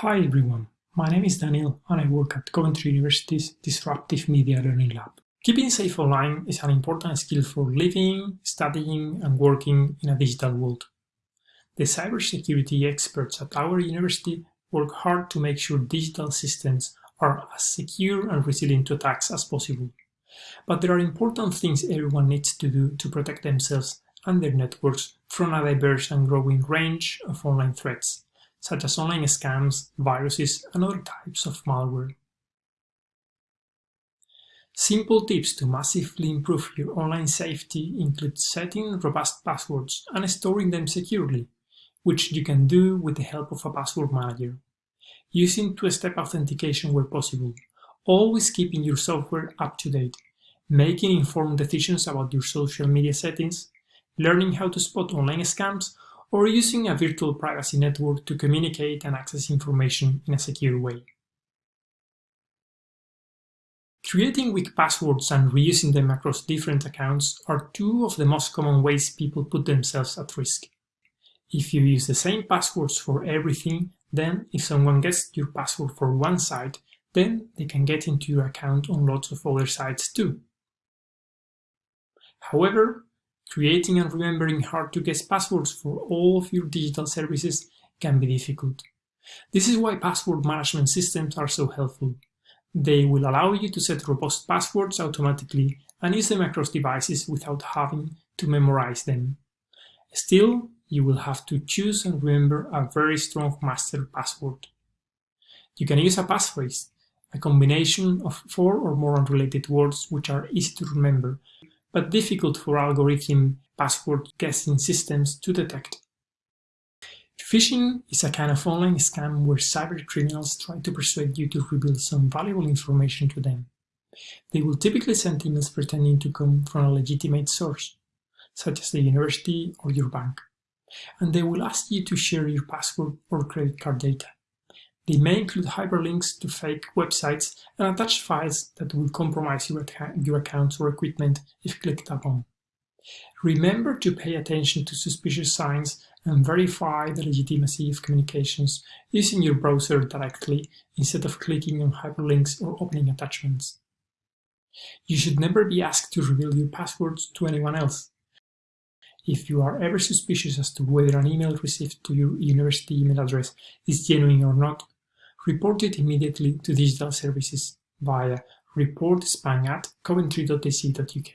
Hi everyone, my name is Daniel and I work at Coventry University's Disruptive Media Learning Lab. Keeping safe online is an important skill for living, studying and working in a digital world. The cybersecurity experts at our university work hard to make sure digital systems are as secure and resilient to attacks as possible. But there are important things everyone needs to do to protect themselves and their networks from a diverse and growing range of online threats such as online scams, viruses, and other types of malware. Simple tips to massively improve your online safety include setting robust passwords and storing them securely, which you can do with the help of a password manager. Using two-step authentication where possible, always keeping your software up to date, making informed decisions about your social media settings, learning how to spot online scams, or using a virtual privacy network to communicate and access information in a secure way. Creating weak passwords and reusing them across different accounts are two of the most common ways people put themselves at risk. If you use the same passwords for everything, then if someone gets your password for one site, then they can get into your account on lots of other sites too. However, Creating and remembering hard-to-guess passwords for all of your digital services can be difficult. This is why password management systems are so helpful. They will allow you to set robust passwords automatically and use them across devices without having to memorize them. Still, you will have to choose and remember a very strong master password. You can use a passphrase, a combination of four or more unrelated words which are easy to remember but difficult for algorithm password guessing systems to detect. Phishing is a kind of online scam where cyber criminals try to persuade you to reveal some valuable information to them. They will typically send emails pretending to come from a legitimate source, such as the university or your bank, and they will ask you to share your password or credit card data. They may include hyperlinks to fake websites and attach files that will compromise your, your accounts or equipment if clicked upon. Remember to pay attention to suspicious signs and verify the legitimacy of communications using your browser directly instead of clicking on hyperlinks or opening attachments. You should never be asked to reveal your passwords to anyone else. If you are ever suspicious as to whether an email received to your university email address is genuine or not, report it immediately to digital services via reportspam at coventry.ac.uk.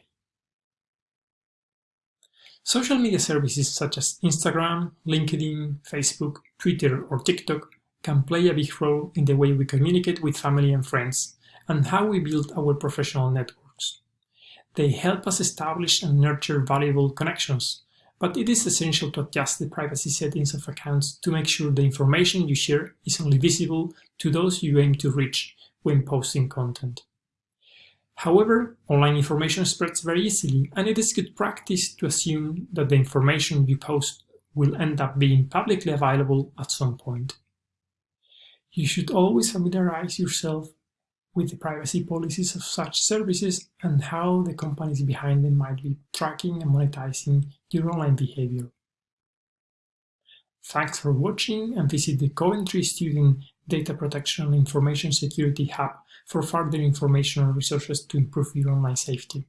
Social media services such as Instagram, LinkedIn, Facebook, Twitter or TikTok can play a big role in the way we communicate with family and friends and how we build our professional networks. They help us establish and nurture valuable connections, but it is essential to adjust the privacy settings of accounts to make sure the information you share is only visible to those you aim to reach when posting content. However, online information spreads very easily, and it is good practice to assume that the information you post will end up being publicly available at some point. You should always familiarize yourself with the privacy policies of such services and how the companies behind them might be tracking and monetizing your online behavior. Thanks for watching and visit the Coventry Student Data Protection and Information Security Hub for further information and resources to improve your online safety.